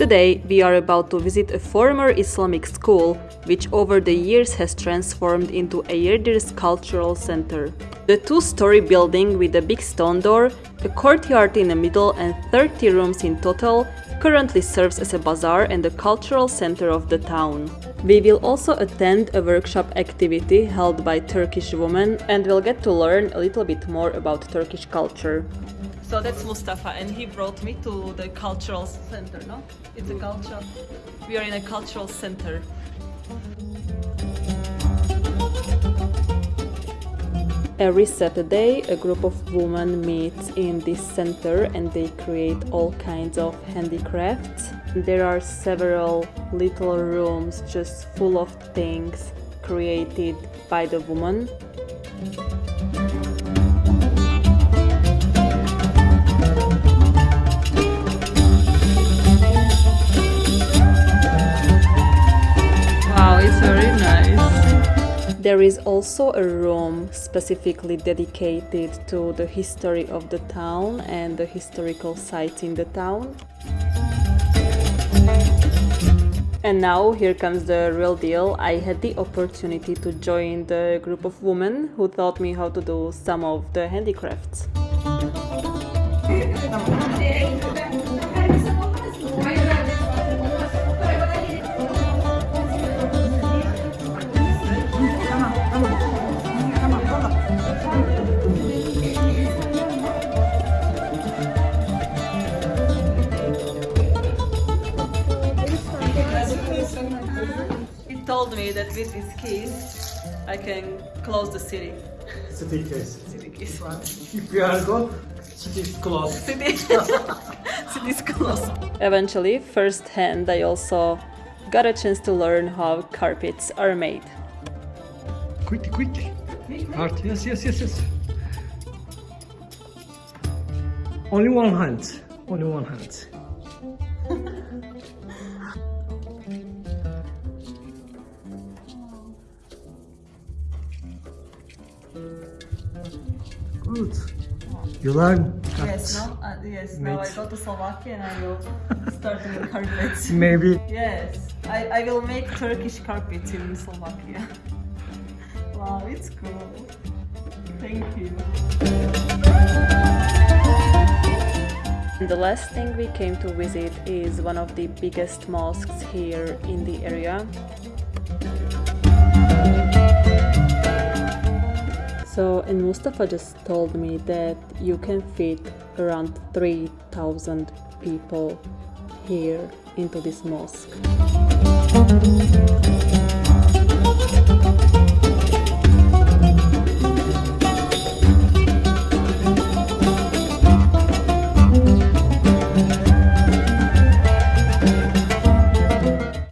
Today, we are about to visit a former Islamic school, which over the years has transformed into a Eğirdir's cultural center. The two-story building with a big stone door, a courtyard in the middle and 30 rooms in total currently serves as a bazaar and a cultural center of the town. We will also attend a workshop activity held by Turkish women and will get to learn a little bit more about Turkish culture. So that's Mustafa, and he brought me to the cultural center, no? It's a cultural. We are in a cultural center. Every Saturday, a group of women meets in this center and they create all kinds of handicrafts. There are several little rooms just full of things created by the woman. There is also a room specifically dedicated to the history of the town and the historical sites in the town. And now here comes the real deal. I had the opportunity to join the group of women who taught me how to do some of the handicrafts. Told me that with these keys I can close the city. City keys. City keys. If you are go, city is closed. City. City's closed. Eventually, firsthand, I also got a chance to learn how carpets are made. Quickly, quickly. Hard. Yes, yes, yes, yes. Only one hand. Only one hand. Good. You learn. Yes, no? Uh, yes, now I go to Slovakia and I will start doing carpets. Maybe. Yes, I, I will make Turkish carpets in Slovakia. Wow, it's cool. Thank you. The last thing we came to visit is one of the biggest mosques here in the area. So, and Mustafa just told me that you can fit around 3,000 people here into this mosque.